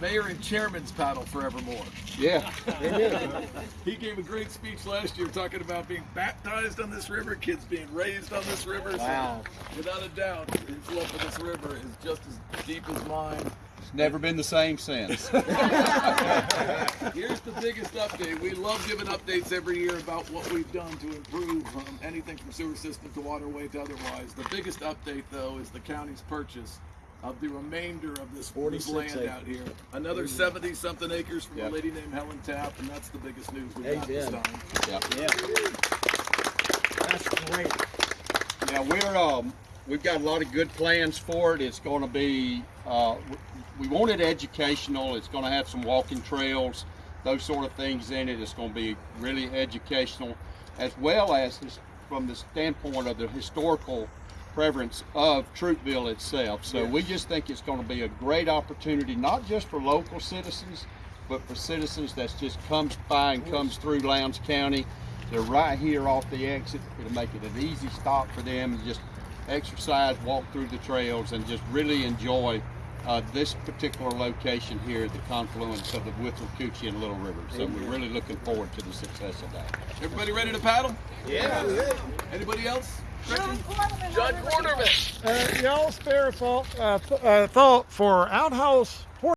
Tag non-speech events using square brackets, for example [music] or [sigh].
Mayor and Chairman's paddle forevermore. Yeah. He gave a great speech last year talking about being baptized on this river, kids being raised on this river. So Wow. without a doubt, his love for this river is just as deep as mine. It's never been the same since. [laughs] [laughs] Here's the biggest update. We love giving updates every year about what we've done to improve um, anything from sewer system to waterway to otherwise. The biggest update, though, is the county's purchase of the remainder of this, this 46 land acres. out here. Another 70 something acres from Yep. a lady named Helen Tapp, and that's the biggest news we've got this time. Yeah. Yeah. That's great. Yeah, we're um, we've got a lot of good plans for it. It's going to be uh, we want it educational. It's going to have some walking trails, those sort of things in it. It's going to be really educational, as well as this, from the standpoint of the historical preference of Troupville itself. So we just think it's going to be a great opportunity, not just for local citizens, but for citizens that just comes by and comes through Lowndes County. They're right here off the exit. It'll make it an easy stop for them to just exercise, walk through the trails, and just really enjoy uh, this particular location here, at the confluence of the Whittle, Coochie, and Little River. So we're really looking forward to the success of that. Everybody ready to paddle? Yeah. Anybody else? John Quarterman. Uh, y'all spare a thought, uh, th- uh, thought for outhouse